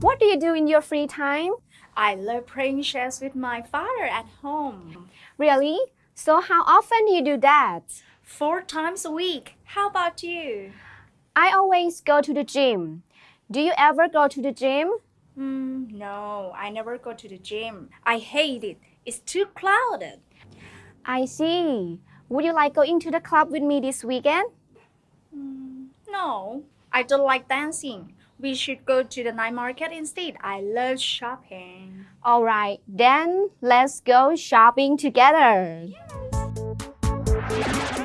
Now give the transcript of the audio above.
What do you do in your free time? I love playing chess with my father at home. Really? So how often do you do that? Four times a week. How about you? I always go to the gym. Do you ever go to the gym? Mm, no, I never go to the gym. I hate it. It's too crowded. I see. Would you like go into the club with me this weekend? Mm, no, I don't like dancing. We should go to the night market instead. I love shopping. All right, then let's go shopping together. Yes.